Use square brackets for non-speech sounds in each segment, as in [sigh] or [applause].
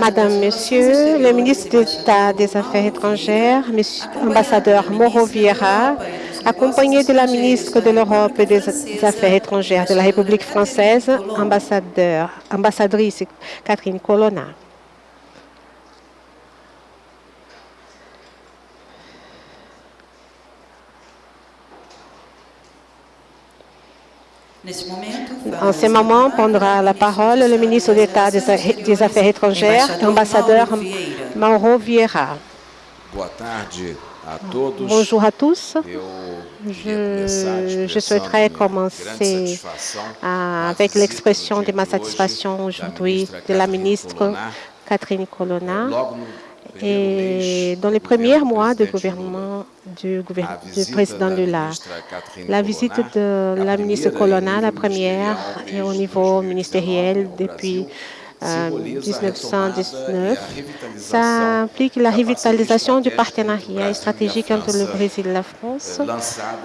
Madame, Monsieur, le ministre d'État des Affaires étrangères, Monsieur, ambassadeur Mauro Vieira, accompagné de la ministre de l'Europe et des Affaires étrangères de la République française, ambassadeur, ambassadrice Catherine Colonna. En ce moment, prendra la parole le ministre d'État des Affaires étrangères, l'ambassadeur Mauro Vieira. Bonjour à tous. Je, je souhaiterais commencer avec l'expression de ma satisfaction aujourd'hui de la ministre Catherine Colonna et dans les premiers mois de gouvernement du, du président Lula. La visite de la ministre Colonna, la première, est au niveau ministériel depuis 1919. Ça implique la revitalisation du partenariat stratégique entre le Brésil et la France,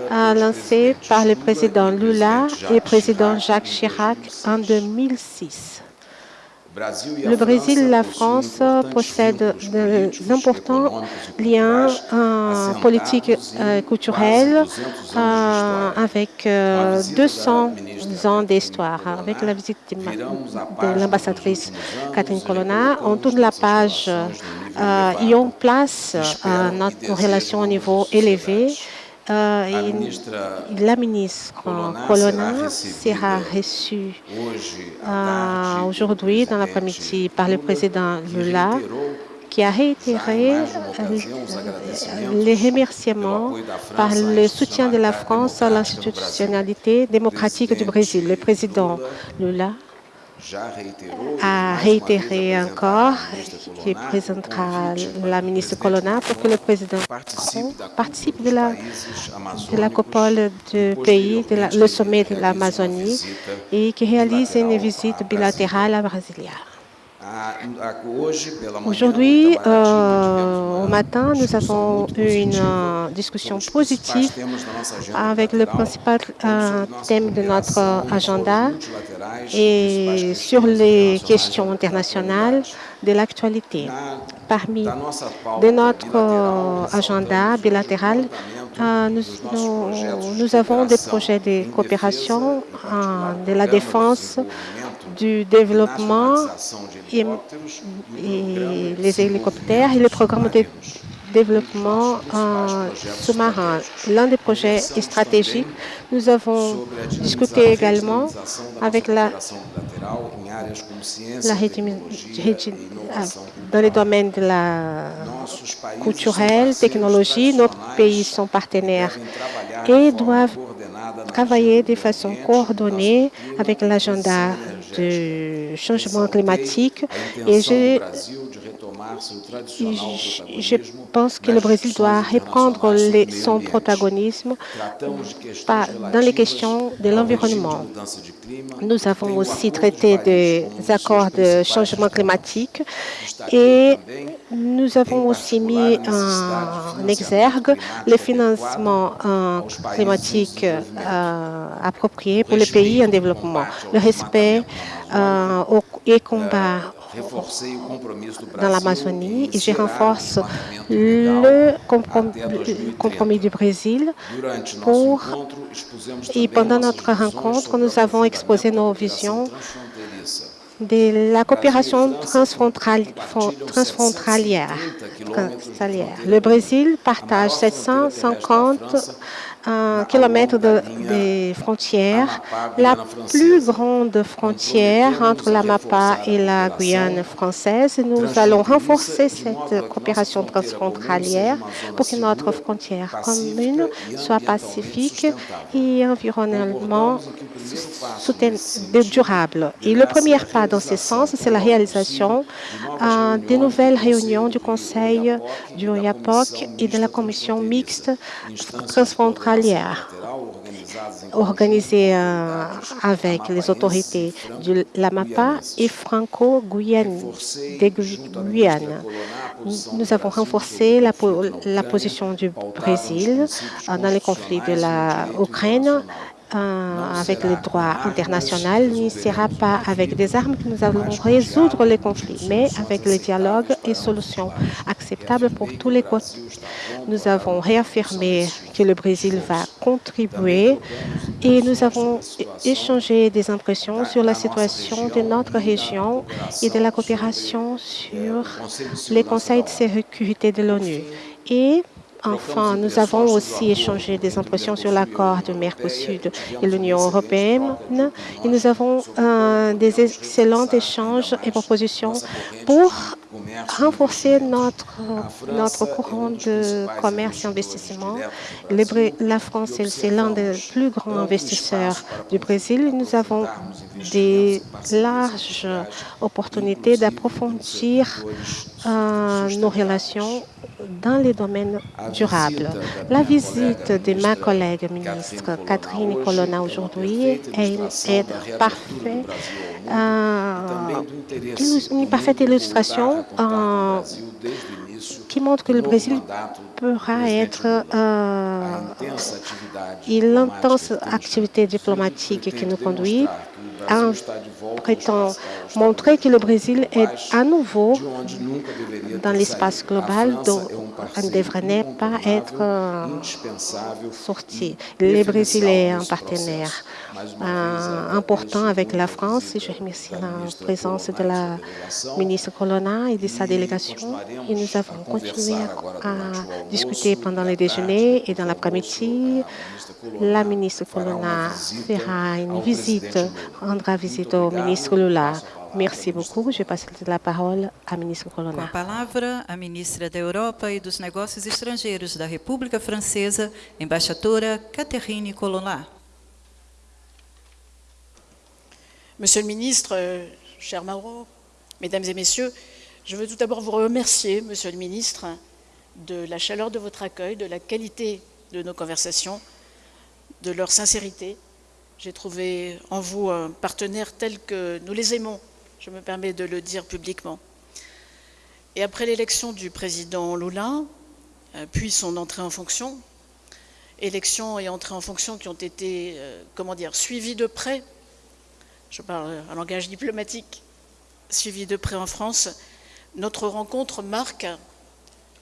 lancé par le président Lula et le président Jacques Chirac en 2006. Le Brésil et la France possèdent d'importants liens politiques et culturels avec 200 ans d'histoire. Avec la visite de l'ambassadrice Catherine Colonna, on tourne la page et on place notre relation au niveau élevé euh, la ministre Colonna sera reçue euh, aujourd'hui dans l'après-midi par le président Lula qui a réitéré les remerciements par le soutien de la France à l'institutionnalité démocratique du Brésil. Le président Lula a réitéré encore qui présentera la ministre Colonna pour que le président Macron participe de la, de la copole du pays, de la, le sommet de l'Amazonie et qui réalise une visite bilatérale à Brasilia. Aujourd'hui, euh, au matin, nous avons eu une euh, discussion positive avec le principal euh, thème de notre agenda et sur les questions internationales de l'actualité. Parmi de notre agenda bilatéral, nous, nous, nous, avons des projets de coopération de la défense, du développement et, les hélicoptères et le programme de développement sous-marin. L'un des projets stratégiques, nous avons discuté également avec la, la dans les domaines de la culturelle, technologie. Nos pays sont partenaires et doivent travailler de façon coordonnée avec l'agenda du changement climatique. et je, je pense que le Brésil doit reprendre les, son protagonisme dans les questions de l'environnement. Nous avons aussi traité des accords de changement climatique et nous avons aussi mis en exergue le financement climatique approprié pour les pays en développement, le respect et combat dans l'Amazonie et je renforce le compromis, du Brésil pour et pendant notre rencontre, nous avons exposé nos visions de la coopération transfrontalière. Le Brésil partage 750 kilomètres de, de, frontières, la plus grande frontière entre l'Amapa et la Guyane française. Nous allons renforcer cette coopération transfrontalière pour que notre frontière commune soit pacifique et environnementalement durable. Et le premier pas dans ce sens, c'est la réalisation euh, des nouvelles réunions du Conseil du OIAPOC et de la Commission mixte transfrontalière organisée euh, avec les autorités de l'AMAPA et franco-guyane Guyane. Nous avons renforcé la, la position du Brésil euh, dans les conflits de l'Ukraine avec le droit international, n'initiera pas avec des armes que nous allons résoudre les conflits, mais avec le dialogue et solutions acceptables pour tous les côtés. Nous avons réaffirmé que le Brésil va contribuer et nous avons échangé des impressions sur la situation de notre région et de la coopération sur les conseils de sécurité de l'ONU. Et Enfin, nous avons aussi échangé des impressions sur l'accord de Mercosur et l'Union européenne et nous avons euh, des excellents échanges et propositions pour renforcer notre, courant de commerce et investissement. la France, c'est l'un des plus grands investisseurs du Brésil. Nous avons des larges opportunités d'approfondir euh, nos relations dans les domaines durables. La visite de ma collègue ministre Catherine Colonna aujourd'hui est une aide parfaite, euh, une parfaite illustration euh, qui montre que le Brésil pourra être euh, l'intense activité diplomatique. qui nous conduit prétend montrer que le Brésil est à nouveau dans l'espace global dont on ne devrait pas être euh, sorti. Le Brésil est un partenaire euh, important avec la France je remercie la présence de la ministre Colonna et de sa délégation. Et nous avons continué à, discuter pendant le déjeuner et dans l'après-midi. La ministre Colonna fera une visite, rendra visite au ministre Lula. Merci beaucoup. Je passe la parole à ministre Colonna. Com a palavra, a ministra da Europa e dos Negócios Estrangeiros da República Francesa, embaixadora Catherine Colonna. Monsieur le ministre, euh, cher Mauro, mesdames et messieurs, je veux tout d'abord vous remercier, monsieur le ministre, de la chaleur de votre accueil, de la qualité de nos conversations, de leur sincérité. J'ai trouvé en vous un partenaire tel que nous les aimons, je me permets de le dire publiquement. Et après l'élection du président Lula, euh, puis son entrée en fonction, élection et entrée en fonction qui ont été, euh, comment dire, suivies de près je parle un langage diplomatique, suivi de près en France, notre rencontre marque,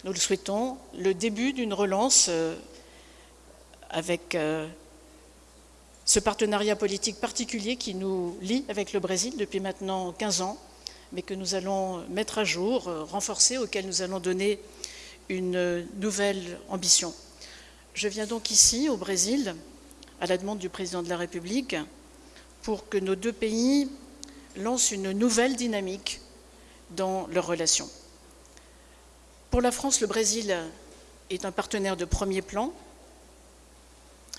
nous le souhaitons, le début d'une relance euh, avec ce partenariat politique particulier qui nous lie avec le Brésil depuis maintenant 15 ans, mais que nous allons mettre à jour, euh, renforcer, auquel nous allons donner une nouvelle ambition. Je viens donc ici, au Brésil, à la demande du président de la République, pour que nos deux pays lancent une nouvelle dynamique dans leurs relations. Pour la France, le Brésil est un partenaire de premier plan.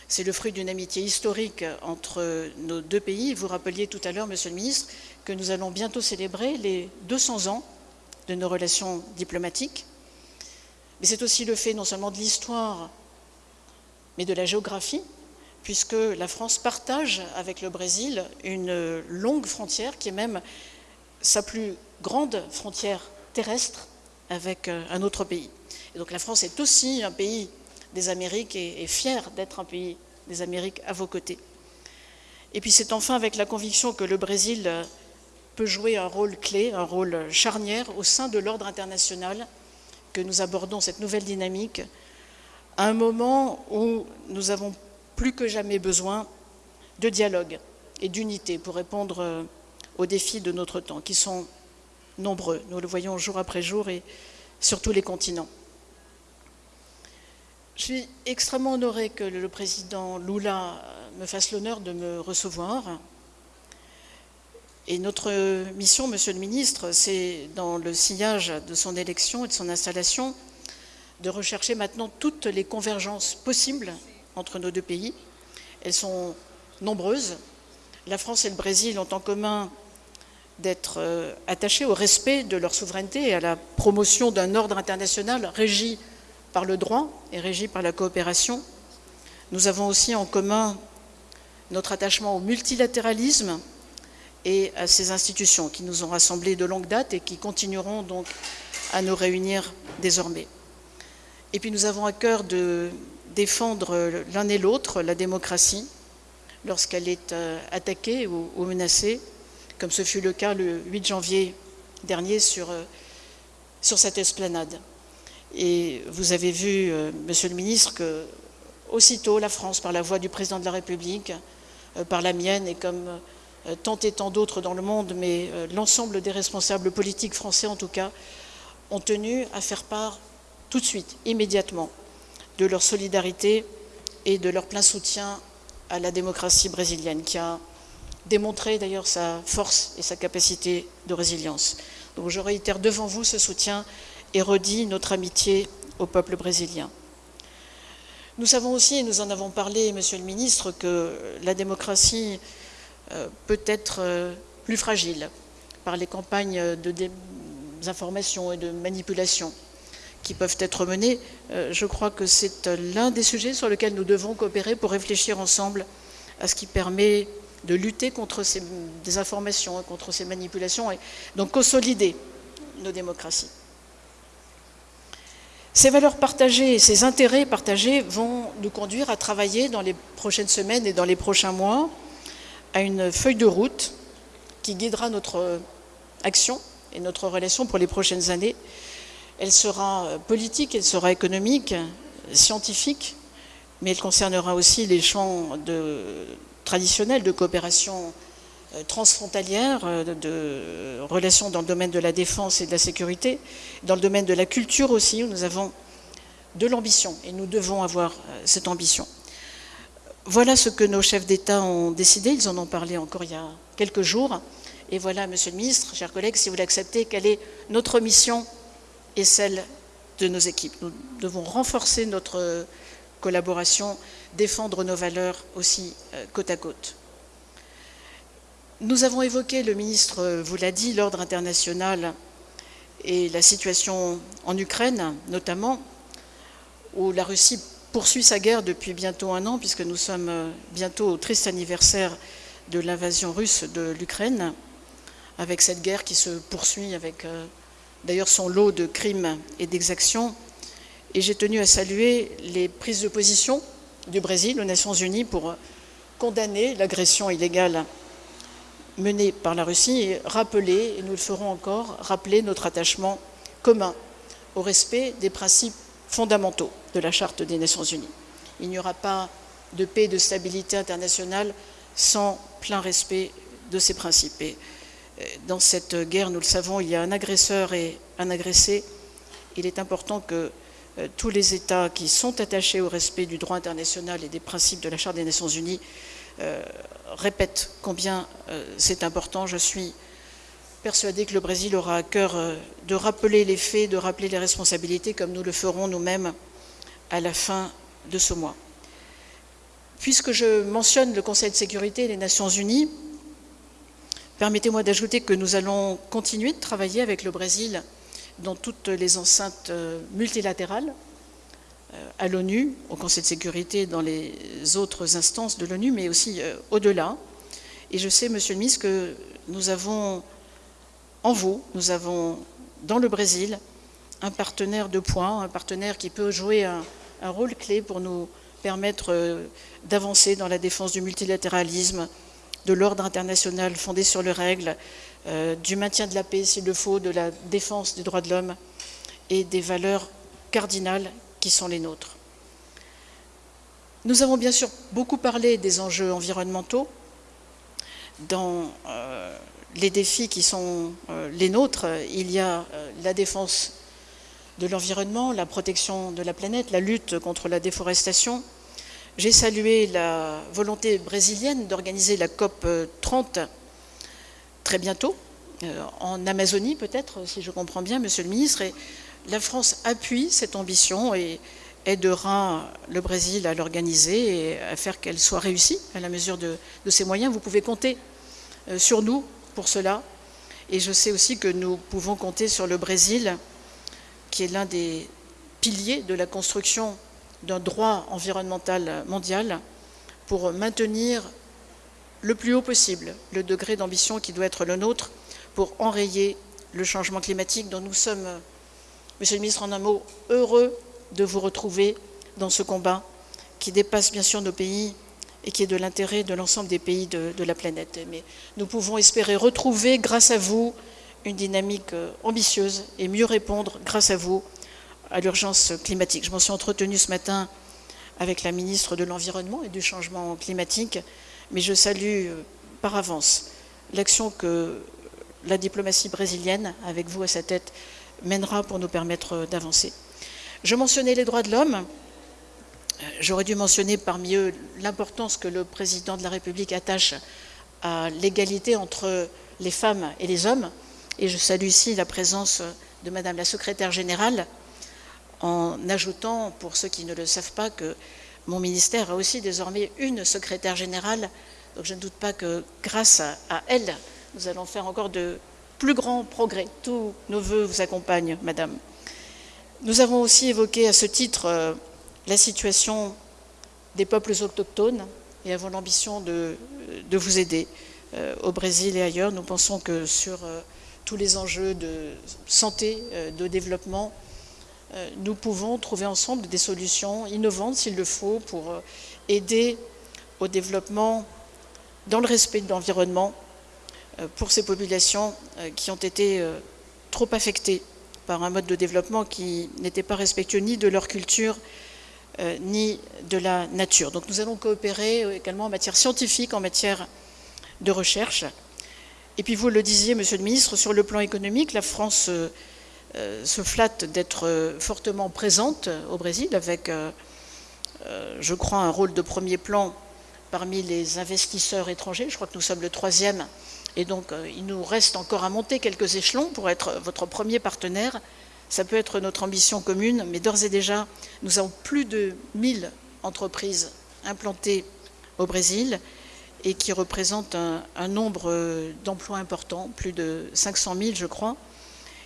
C'est le fruit d'une amitié historique entre nos deux pays. Vous rappeliez tout à l'heure, Monsieur le Ministre, que nous allons bientôt célébrer les 200 ans de nos relations diplomatiques. Mais c'est aussi le fait non seulement de l'histoire, mais de la géographie, puisque la France partage avec le Brésil une longue frontière qui est même sa plus grande frontière terrestre avec euh, un autre pays. Et donc la France est aussi un pays des Amériques et fière d'être un pays des Amériques à vos côtés. Et puis c'est enfin avec la conviction que le Brésil peut jouer un rôle clé, un rôle charnière au sein de l'ordre international que nous abordons cette nouvelle dynamique à un moment où nous avons plus que jamais besoin de dialogue et d'unité pour répondre euh, aux défis de notre temps, qui sont nombreux. Nous le voyons jour après jour et sur tous les continents. Je suis extrêmement honorée que le président Lula me fasse l'honneur de me recevoir. Et notre mission, Monsieur le Ministre, c'est dans le sillage de son élection et de son installation, de rechercher maintenant toutes les convergences possibles entre nos deux pays. Elles sont nombreuses. La France et le Brésil ont en commun d'être euh, attachés au respect de leur souveraineté et à la promotion d'un ordre international régi par le droit et régi par la coopération. Nous avons aussi en commun notre attachement au multilatéralisme et à ces institutions qui nous ont rassemblés de longue date et qui continueront donc à nous réunir désormais. Et puis nous avons à cœur de défendre l'un et l'autre la démocratie, lorsqu'elle est euh, attaquée ou, menacée, comme ce fut le cas le 8 janvier dernier sur, euh, sur cette esplanade. Et vous avez vu, euh, Monsieur le ministre, que aussitôt la France, par la voix du président de la République, par la mienne et comme tant et tant d'autres dans le monde, mais l'ensemble des responsables politiques français en tout cas, ont tenu à faire part tout de suite, immédiatement, de leur solidarité et de leur plein soutien à la démocratie brésilienne, qui a démontré d'ailleurs sa force et sa capacité de résilience. Donc je réitère devant vous ce soutien et redis notre amitié au peuple brésilien. Nous savons aussi, et nous en avons parlé, Monsieur le Ministre, que la démocratie euh, peut être euh, plus fragile par les campagnes de désinformation et de manipulation qui peuvent être menées. Euh, je crois que c'est l'un des sujets sur lesquels nous devons coopérer pour réfléchir ensemble à ce qui permet de lutter contre ces désinformations, contre ces manipulations, et donc consolider nos démocraties. Ces valeurs partagées, ces intérêts partagés vont nous conduire à travailler dans les prochaines semaines et dans les prochains mois à une feuille de route qui guidera notre action et notre relation pour les prochaines années. Elle sera politique, elle sera économique, scientifique, mais elle concernera aussi les champs traditionnels de coopération euh, transfrontalière, euh, de, relations dans le domaine de la défense et de la sécurité, dans le domaine de la culture aussi, où nous avons de l'ambition et nous devons avoir cette ambition. Voilà ce que nos chefs d'État ont décidé, ils en ont parlé encore il y a quelques jours. Et voilà, Monsieur le Ministre, chers collègues, si vous l'acceptez, quelle est notre mission et celle de nos équipes. Nous devons renforcer notre collaboration, défendre nos valeurs aussi euh, côte à côte. Nous avons évoqué, le ministre vous l'a dit, l'ordre international et la situation en Ukraine notamment, où la Russie poursuit sa guerre depuis bientôt un an, puisque nous sommes bientôt au triste anniversaire de l'invasion russe de l'Ukraine, avec cette guerre qui se poursuit avec euh, d'ailleurs son lot de crimes et d'exactions. Et j'ai tenu à saluer les prises de position du Brésil aux Nations Unies pour condamner l'agression illégale menée par la Russie et rappeler, et nous le ferons encore, rappeler notre attachement commun au respect des principes fondamentaux de la Charte des Nations Unies. Il n'y aura pas de paix et de stabilité internationale sans plein respect de ces principes dans cette guerre, nous le savons, il y a un agresseur et un agressé. Il est important que euh, tous les États qui sont attachés au respect du droit international et des principes de la Charte des Nations Unies euh, répètent combien euh, c'est important. Je suis persuadée que le Brésil aura à cœur de rappeler les faits, de rappeler les responsabilités, comme nous le ferons nous-mêmes à la fin de ce mois. Puisque je mentionne le Conseil de sécurité et les Nations Unies, Permettez-moi d'ajouter que nous allons continuer de travailler avec le Brésil dans toutes les enceintes euh, multilatérales, euh, à l'ONU, au Conseil de sécurité, dans les autres instances de l'ONU, mais aussi euh, au-delà. Et je sais, Monsieur le ministre, que nous avons en vous, nous avons dans le Brésil un partenaire de points, un partenaire qui peut jouer un, rôle clé pour nous permettre d'avancer dans la défense du multilatéralisme, de l'ordre international fondé sur les règles, euh, du maintien de la paix s'il le faut, de la défense des droits de l'homme et des valeurs cardinales qui sont les nôtres. Nous avons bien sûr beaucoup parlé des enjeux environnementaux dans euh, les défis qui sont euh, les nôtres. Il y a la défense de l'environnement, la protection de la planète, la lutte contre la déforestation, j'ai salué la volonté brésilienne d'organiser la COP 30 très bientôt, euh, en Amazonie peut-être, si je comprends bien, Monsieur le Ministre. La France appuie cette ambition et aidera le Brésil à l'organiser et à faire qu'elle soit réussie à la mesure de, ses moyens. Vous pouvez compter euh, sur nous pour cela. Et je sais aussi que nous pouvons compter sur le Brésil, qui est l'un des piliers de la construction d'un droit environnemental mondial pour maintenir le plus haut possible le degré d'ambition qui doit être le nôtre pour enrayer le changement climatique dont nous sommes, Monsieur le ministre, en un mot, heureux de vous retrouver dans ce combat qui dépasse bien sûr nos pays et qui est de l'intérêt de l'ensemble des pays de, la planète. Mais nous pouvons espérer retrouver, grâce à vous, une dynamique ambitieuse et mieux répondre, grâce à vous, à l'urgence climatique. Je m'en suis entretenue ce matin avec la ministre de l'Environnement et du Changement climatique, mais je salue par avance l'action que la diplomatie brésilienne, avec vous à sa tête, mènera pour nous permettre d'avancer. Je mentionnais les droits de l'homme. J'aurais dû mentionner parmi eux l'importance que le président de la République attache à l'égalité entre les femmes et les hommes. Et je salue ici la présence de Madame la secrétaire générale, en ajoutant, pour ceux qui ne le savent pas, que mon ministère a aussi désormais une secrétaire générale. Donc je ne doute pas que grâce à elle, nous allons faire encore de plus grands progrès. Tous nos voeux vous accompagnent, Madame. Nous avons aussi évoqué à ce titre euh, la situation des peuples autochtones et avons l'ambition de, de, vous aider euh, au Brésil et ailleurs. Nous pensons que sur euh, tous les enjeux de santé, de développement, nous pouvons trouver ensemble des solutions innovantes, s'il le faut, pour aider au développement dans le respect de l'environnement pour ces populations qui ont été trop affectées par un mode de développement qui n'était pas respectueux ni de leur culture, euh, ni de la nature. Donc nous allons coopérer également en matière scientifique, en matière de recherche. Et puis vous le disiez, Monsieur le Ministre, sur le plan économique, la France euh, euh, se flatte d'être fortement présente au Brésil avec, je crois, un rôle de premier plan parmi les investisseurs étrangers. Je crois que nous sommes le troisième et donc, euh, il nous reste encore à monter quelques échelons pour être votre premier partenaire. Ça peut être notre ambition commune, mais d'ores et déjà, nous avons plus de 1000 entreprises implantées au Brésil et qui représentent un, nombre euh, d'emplois importants, plus de 500 000, je crois.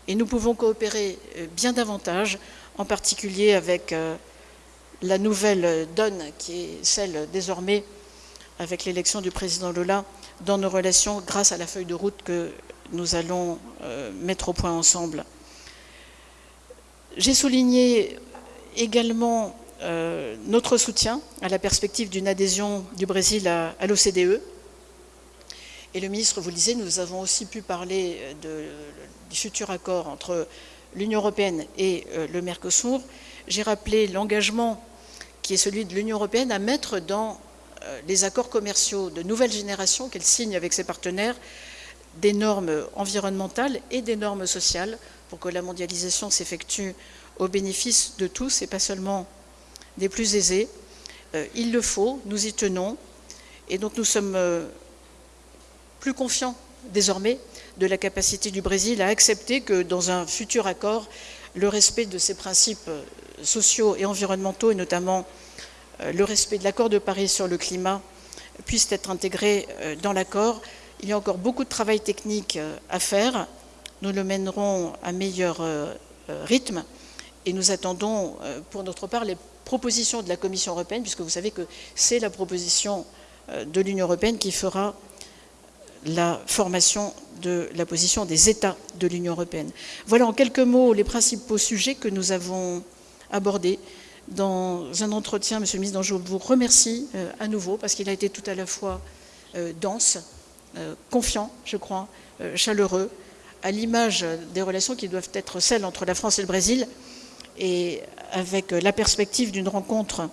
Et nous pouvons coopérer euh, bien davantage, en particulier avec la nouvelle donne qui est celle désormais avec l'élection du président Lula dans nos relations grâce à la feuille de route que nous allons euh, mettre au point ensemble. J'ai souligné également euh, notre soutien à la perspective d'une adhésion du Brésil à, l'OCDE. Et le ministre vous le disait, nous avons aussi pu parler du futur accord entre l'Union européenne et euh, le Mercosur. J'ai rappelé l'engagement qui est celui de l'Union européenne à mettre dans les accords commerciaux de nouvelle génération qu'elle signe avec ses partenaires, des normes environnementales et des normes sociales pour que la mondialisation s'effectue au bénéfice de tous et pas seulement des plus aisés. Euh, il le faut, nous y tenons, et donc nous sommes euh, plus confiants désormais de la capacité du Brésil à accepter que dans un futur accord, le respect de ses principes sociaux et environnementaux, et notamment euh, le respect de l'accord de Paris sur le climat puisse être intégré euh, dans l'accord. Il y a encore beaucoup de travail technique euh, à faire. Nous le mènerons à meilleur rythme et nous attendons pour notre part les propositions de la Commission européenne, puisque vous savez que c'est la proposition de l'Union européenne qui fera la formation de la position des États de l'Union européenne. Voilà en quelques mots les principaux sujets que nous avons abordés dans un entretien, Monsieur le ministre, dont je vous remercie euh, à nouveau, parce qu'il a été tout à la fois euh, dense, euh, confiant, je crois, chaleureux, à l'image des relations qui doivent être celles entre la France et le Brésil, et avec la perspective d'une rencontre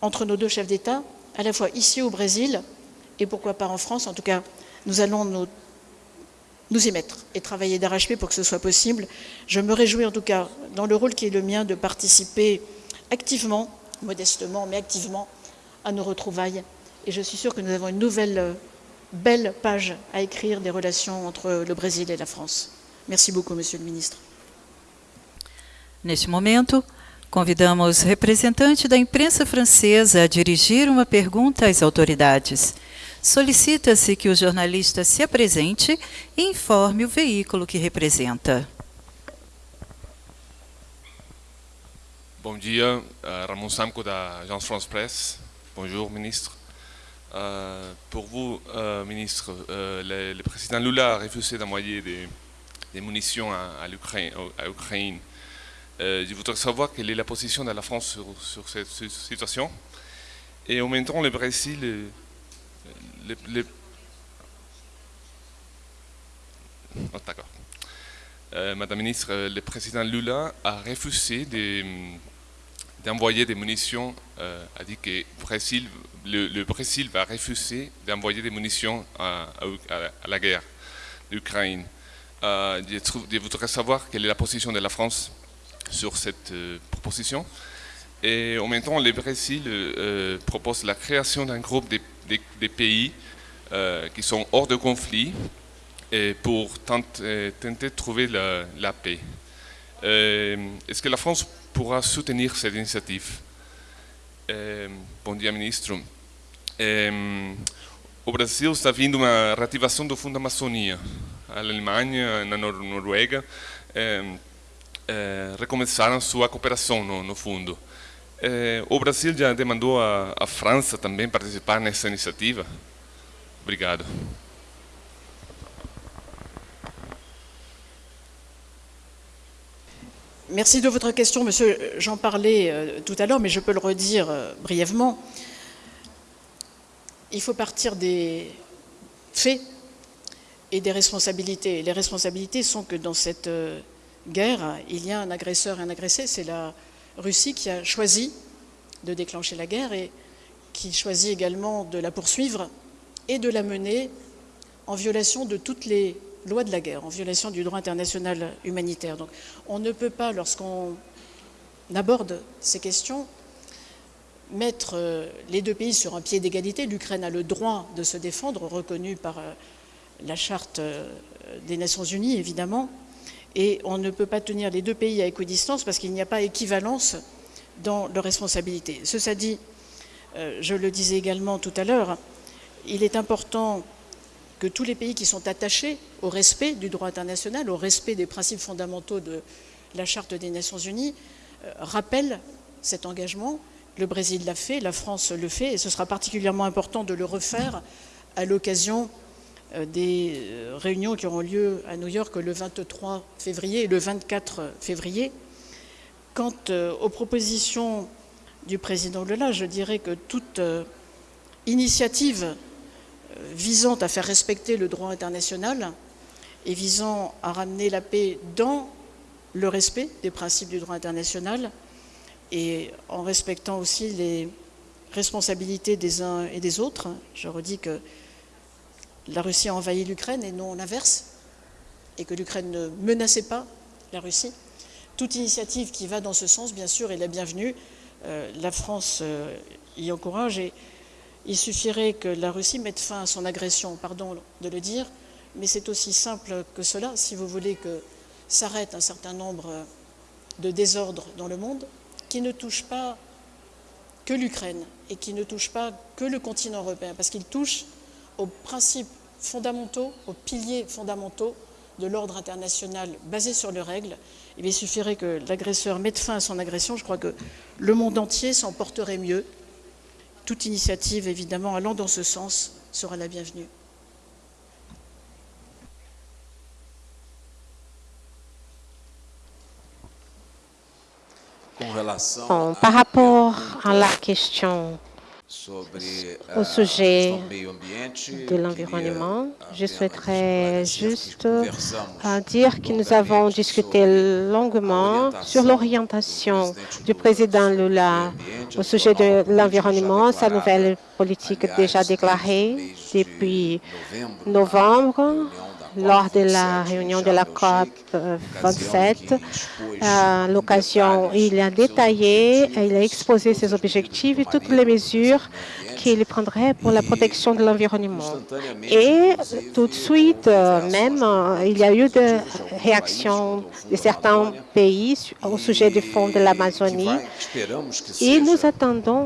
entre nos deux chefs d'État, à la fois ici au Brésil, et pourquoi pas en France. En tout cas, nous allons nous, nous y mettre et travailler d'arrache-pied pour que ce soit possible. Je me réjouis en tout cas, dans le rôle qui est le mien, de participer activement, modestement, mais activement, à nos retrouvailles. Et je suis sûre que nous avons une nouvelle euh, belle page à écrire des relations entre le Brésil et la France. Merci beaucoup, Monsieur le Ministre. Neste momento, convidamos representante da imprensa francesa a dirigir uma pergunta às autoridades. Solicita-se que o jornalista se apresente e informe o veículo que representa. Bon dia, uh, Ramon Samco d'Agence France Presse. Bonjour, ministre. Uh, pour vous, uh, ministre, le, président Lula a refusé d'envoyer des, munitions à, à l'Ukraine. je voudrais savoir quelle est la position de la France sur, cette situation Et en même temps, le Brésil, le, oh, d'accord. Euh, Madame la ministre, le président Lula a refusé d'envoyer des munitions, euh, a dit que Brésil, le, Brésil va refuser d'envoyer des munitions à, la guerre d'Ukraine. Euh, je, voudrais savoir quelle est la position de la France sur cette proposition. Et en même temps, le Brésil euh, propose la création d'un groupe de, pays euh, qui sont hors de conflit pour tenter, de trouver la, paix. Euh, est-ce que la France pourra soutenir cette initiative Bon dia, ministre. au Brasil está vindo uma reativação do Fundo Amazônia. A Alemanha, na Noruega, recomeçaram sua cooperação no, no fundo. Eh, o Brasil já demandou a, a França também participar nessa iniciativa? Obrigado. Merci de votre question, monsieur. J'en parlais euh, tout à l'heure, mais je peux le redire euh, brièvement. Il faut partir des faits et des responsabilités. Les responsabilités sont que dans cette euh, guerre, il y a un agresseur et un agressé. C'est la Russie qui a choisi de déclencher la guerre et qui choisit également de la poursuivre et de la mener en violation de toutes les lois de la guerre, en violation du droit international humanitaire. Donc on ne peut pas, lorsqu'on aborde ces questions, mettre euh, les deux pays sur un pied d'égalité. L'Ukraine a le droit de se défendre, reconnu par euh, la charte euh, des Nations Unies, évidemment, et on ne peut pas tenir les deux pays à équidistance parce qu'il n'y a pas équivalence dans leurs responsabilités. Cela dit, je le disais également tout à l'heure, il est important que tous les pays qui sont attachés au respect du droit international, au respect des principes fondamentaux de la Charte des Nations Unies, euh, rappellent cet engagement. Le Brésil l'a fait, la France le fait, et ce sera particulièrement important de le refaire à l'occasion euh, des euh, réunions qui auront lieu à New York le 23 février et le 24 février. Quant aux propositions du président Lula, je dirais que toute initiative visant à faire respecter le droit international et visant à ramener la paix dans le respect des principes du droit international et en respectant aussi les responsabilités des uns et des autres. Je redis que la Russie a envahi l'Ukraine et non l'inverse, et que l'Ukraine ne menaçait pas la Russie. Toute initiative qui va dans ce sens, bien sûr, est la bienvenue. Euh, la France euh, y encourage et il suffirait que la Russie mette fin à son agression, pardon de le dire, mais c'est aussi simple que cela. Si vous voulez que s'arrête un certain nombre de désordres dans le monde, qui ne touchent pas que l'Ukraine et qui ne touchent pas que le continent européen, parce qu'ils touchent aux principes fondamentaux, aux piliers fondamentaux de l'ordre international basé sur les règles, il suffirait que l'agresseur mette fin à son agression. Je crois que le monde entier s'en porterait mieux. Toute initiative, évidemment, allant dans ce sens sera la bienvenue. par rapport à la question au sujet de l'environnement, je souhaiterais juste dire que nous avons discuté longuement sur l'orientation du président Lula au sujet de l'environnement, sa nouvelle politique déjà déclarée depuis novembre lors de la réunion de la COP 27. À l'occasion, il a détaillé, il a exposé ses objectifs et toutes les mesures qu'il prendrait pour la protection de l'environnement. Et tout de suite, euh, même, euh, il y a eu des réactions de certains pays au sujet du fonds de l'Amazonie. Et nous attendons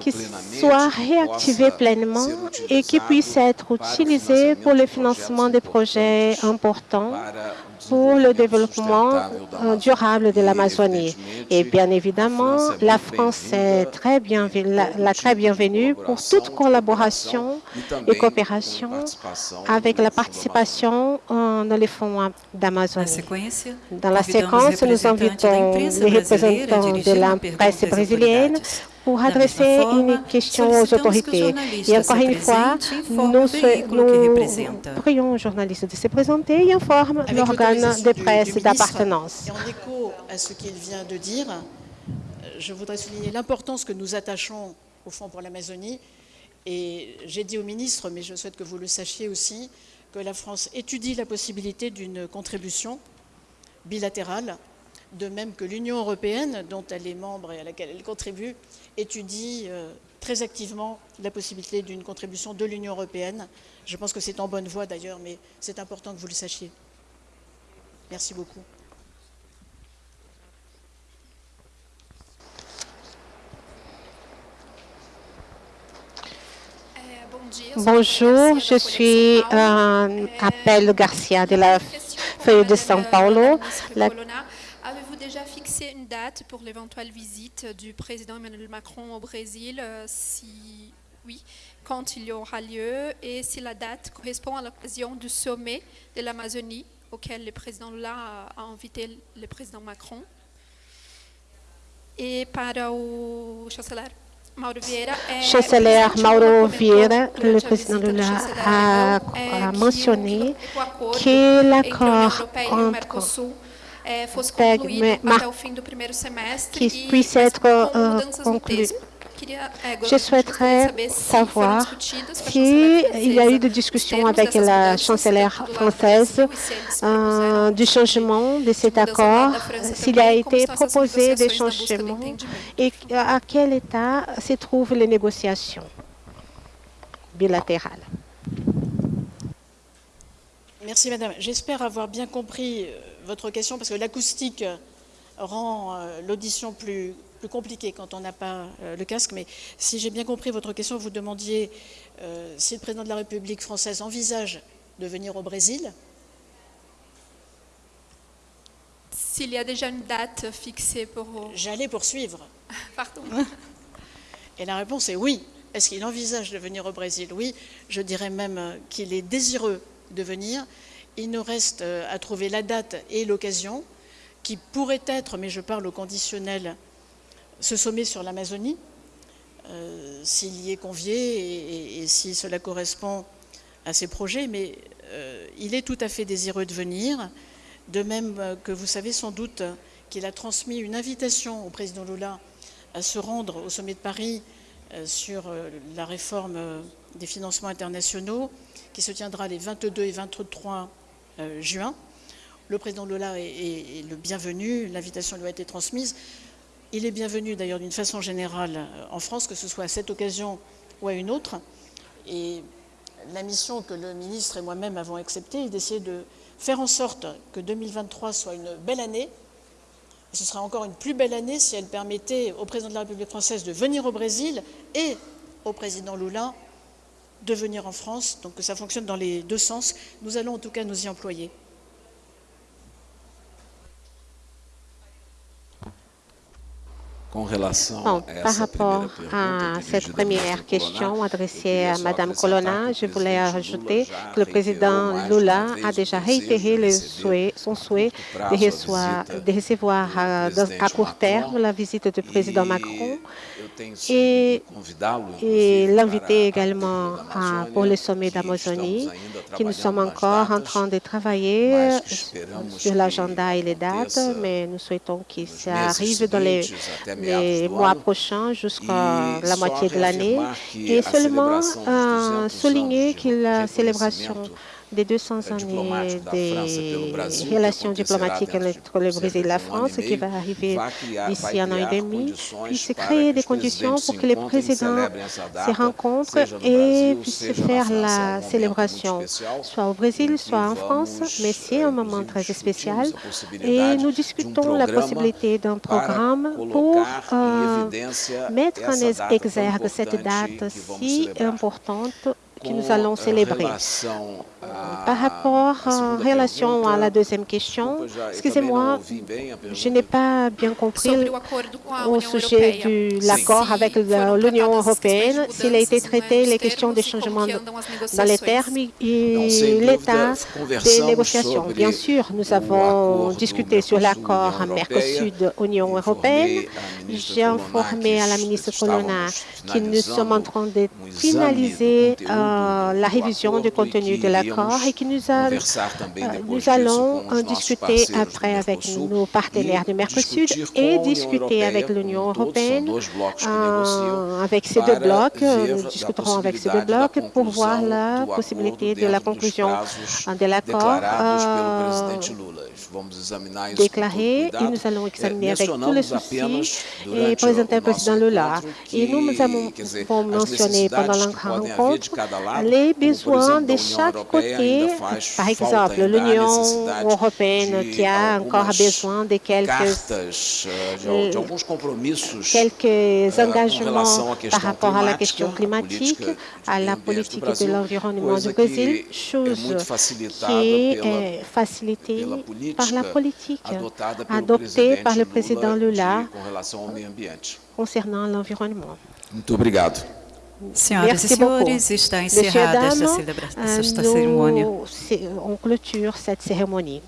qu'il soit réactivé pleinement et qu'il puisse être utilisé pour le financement des projets importants pour le développement euh, durable de l'Amazonie. Et bien évidemment, la France est très bien, la, très bienvenue pour toute collaboration et coopération avec la participation dans les fonds d'Amazonie. Dans la séquence, nous invitons les représentants de la presse brésilienne pour adresser une question aux autorités. Et encore une fois, nous, nous prions aux journalistes de se présenter et informent l'organe de presse d'appartenance. En écho à ce qu'il vient de dire, je voudrais souligner l'importance que nous attachons au Fonds pour l'Amazonie. Et j'ai dit au ministre, mais je souhaite que vous le sachiez aussi, que la France étudie la possibilité d'une contribution bilatérale, de même que l'Union européenne, dont elle est membre et à laquelle elle contribue, étudie euh, très activement la possibilité d'une contribution de l'Union européenne. Je pense que c'est en bonne voie d'ailleurs, mais c'est important que vous le sachiez. Merci beaucoup. Bonjour, je suis euh, Garcia de la Feuille de São Paulo. Fixé une date pour l'éventuelle visite du président Emmanuel Macron au Brésil euh, Si oui, quand il y aura lieu et si la date correspond à l'occasion du sommet de l'Amazonie auquel le président Lula a invité le président Macron. Et para o chanceler chanceler Mauro Vieira, le président Lula, a, a mentionné que l'accord entre PEG qui puisse être euh, conclu. Je souhaiterais savoir s'il y a eu des discussions avec la chancelière française euh, du changement de cet accord, s'il a été proposé des changements et à quel état se trouvent les négociations bilatérales. Merci Madame. J'espère avoir bien compris euh, votre question parce que l'acoustique rend euh, l'audition plus plus compliqué quand on n'a pas euh, le casque, mais si j'ai bien compris votre question, vous demandiez euh, si le président de la République française envisage de venir au Brésil. S'il y a déjà une date fixée pour... J'allais poursuivre. [laughs] Pardon. [laughs] Et la réponse est oui. Est-ce qu'il envisage de venir au Brésil? Oui. Je dirais même qu'il est désireux de venir. Il nous reste euh, à trouver la date et l'occasion qui pourrait être, mais je parle au conditionnel ce sommet sur l'Amazonie, euh, s'il y est convié et, si cela correspond à ses projets, mais euh, il est tout à fait désireux de venir, de même que vous savez sans doute qu'il a transmis une invitation au président Lula à se rendre au sommet de Paris sur la réforme des financements internationaux qui se tiendra les 22 et 23 juin. Le président Lula est le bienvenu, l'invitation lui a été transmise. Il est bienvenu d'ailleurs d'une façon générale euh, en France, que ce soit à cette occasion ou à une autre. Et la mission que le ministre et moi-même avons acceptée est d'essayer de faire en sorte que 2023 soit une belle année. ce sera encore une plus belle année si elle permettait au président de la République française de venir au Brésil et au président Lula de venir en France. Donc que ça fonctionne dans les deux sens. Nous allons en tout cas nous y employer. Par rapport à cette première question adressée à Mme Colonna, je voulais ajouter que le président Lula a déjà réitéré le souhait, son souhait de recevoir, de recevoir à, à, court terme la visite du président Macron. et, et l'inviter également à, pour le sommet d'Amazonie, que nous sommes encore en train de travailler sur l'agenda et les dates, mais nous souhaitons que ça arrive dans les les mois prochains jusqu'à la moitié de l'année. et seulement euh, souligner que la célébration des 200 années des relations diplomatiques entre le Brésil et la France, qui va arriver d'ici un an et demi, puisse créer des conditions pour que les présidents se rencontrent et puissent faire la célébration, soit au Brésil, soit en France, mais c'est un moment très spécial et nous discutons la possibilité d'un programme pour euh, mettre en exergue cette date si importante que nous allons célébrer. Par rapport en relation à la deuxième question, excusez-moi, je n'ai pas bien compris au sujet de l'accord avec l'Union européenne, s'il a été traité les questions des changements dans les termes et l'état des négociations. Bien sûr, nous avons discuté sur l'accord Mercosur-Union européenne. J'ai informé à la ministre Colonna que nous sommes en train de finaliser euh, la révision du contenu de l'accord et que nous, a, euh, nous allons en discuter après avec nos partenaires du Mercosur et discuter avec l'Union européenne, euh, avec ces deux blocs. Nous discuterons avec ces deux blocs pour voir la possibilité de la conclusion de l'accord déclaré et nous allons examiner avec tous les soucis et présenter au président Lula. Et nous avons mentionné pendant la rencontre les besoins de chaque. Par exemple, l'Union européenne qui a encore besoin de quelques, quelques engagements par rapport à la question climatique, à la politique de l'environnement du Brésil, chose qui est facilitée par la politique adoptée par le président Lula concernant l'environnement. Muito obrigado. Senhoras Merci e senhores, beaucoup. está encerrada esta, esta cerimônia. On clôture cette cérémonie.